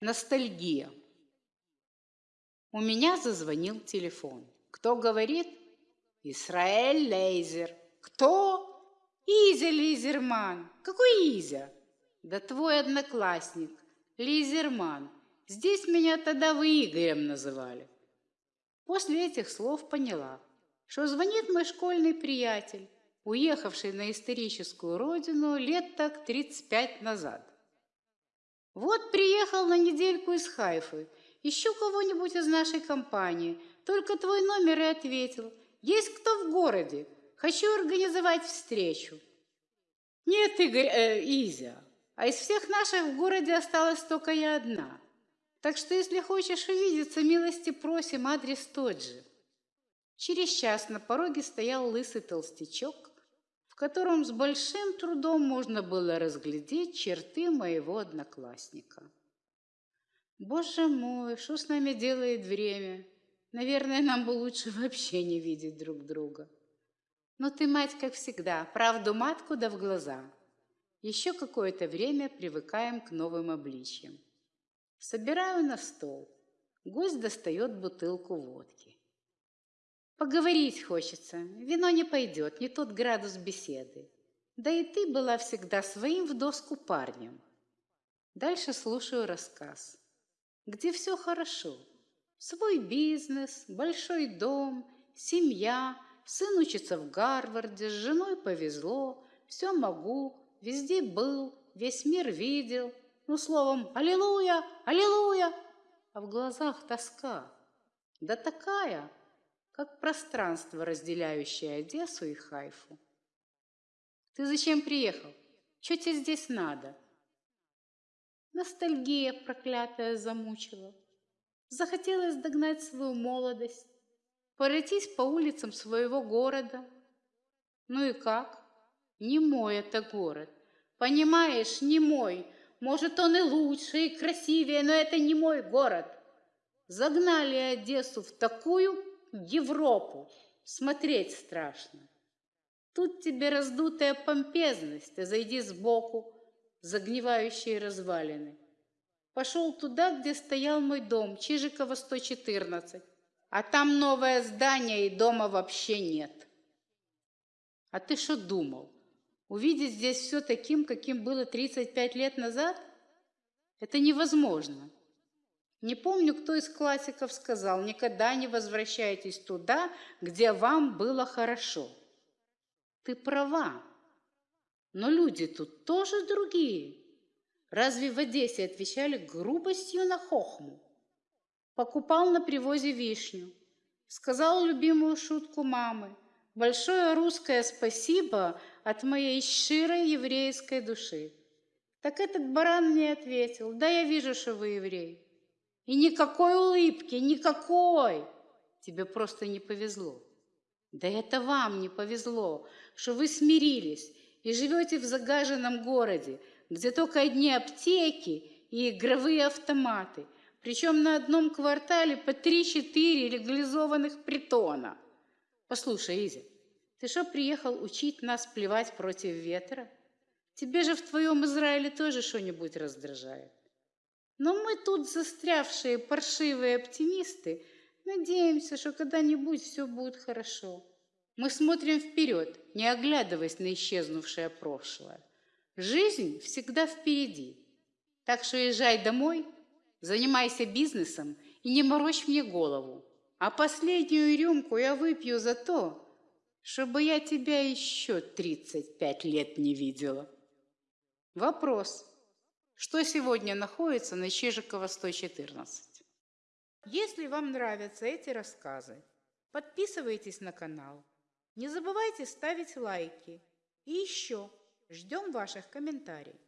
Ностальгия. У меня зазвонил телефон. Кто говорит? Исраэль Лейзер. Кто? Изя Лизерман. Какой Изя? Да твой одноклассник, Лизерман. Здесь меня тогда вы Игорем называли. После этих слов поняла, что звонит мой школьный приятель, уехавший на историческую родину лет так 35 назад. Вот приехал на недельку из Хайфы. Ищу кого-нибудь из нашей компании. Только твой номер и ответил. Есть кто в городе? Хочу организовать встречу. Нет, Игорь, э, Изя, а из всех наших в городе осталась только я одна. Так что, если хочешь увидеться, милости просим, адрес тот же. Через час на пороге стоял лысый толстячок, в котором с большим трудом можно было разглядеть черты моего одноклассника. Боже мой, что с нами делает время? Наверное, нам бы лучше вообще не видеть друг друга. Но ты, мать, как всегда, правду матку да в глаза. Еще какое-то время привыкаем к новым обличьям. Собираю на стол. Гость достает бутылку водки. Поговорить хочется, вино не пойдет, не тот градус беседы. Да и ты была всегда своим в доску парнем. Дальше слушаю рассказ, где все хорошо. Свой бизнес, большой дом, семья, сын учится в Гарварде, с женой повезло, все могу, везде был, весь мир видел. Ну, словом, аллилуйя, аллилуйя, а в глазах тоска. Да такая, как пространство, разделяющее Одессу и Хайфу. Ты зачем приехал? Что тебе здесь надо? Ностальгия проклятая замучила. Захотелось догнать свою молодость, пройтись по улицам своего города. Ну и как? Не мой это город. Понимаешь, не мой. Может, он и лучше, и красивее, но это не мой город. Загнали Одессу в такую Европу смотреть страшно. Тут тебе раздутая помпезность, а зайди сбоку, загнивающие развалины. Пошел туда, где стоял мой дом, Чижикова, 114, а там новое здание и дома вообще нет. А ты что думал? Увидеть здесь все таким, каким было 35 лет назад? Это невозможно. Не помню, кто из классиков сказал, никогда не возвращайтесь туда, где вам было хорошо. Ты права, но люди тут тоже другие. Разве в Одессе отвечали грубостью на хохму? Покупал на привозе вишню, сказал любимую шутку мамы. Большое русское спасибо от моей щирой еврейской души. Так этот баран мне ответил, да я вижу, что вы еврей. И никакой улыбки, никакой. Тебе просто не повезло. Да это вам не повезло, что вы смирились и живете в загаженном городе, где только одни аптеки и игровые автоматы, причем на одном квартале по 3-4 легализованных притона. Послушай, Изя, ты что приехал учить нас плевать против ветра? Тебе же в твоем Израиле тоже что-нибудь раздражает. Но мы тут застрявшие паршивые оптимисты надеемся, что когда-нибудь все будет хорошо. Мы смотрим вперед, не оглядываясь на исчезнувшее прошлое. Жизнь всегда впереди. Так что езжай домой, занимайся бизнесом и не морочь мне голову. А последнюю рюмку я выпью за то, чтобы я тебя еще 35 лет не видела. Вопрос. Что сегодня находится на Чижикова 114? Если вам нравятся эти рассказы, подписывайтесь на канал. Не забывайте ставить лайки. И еще ждем ваших комментариев.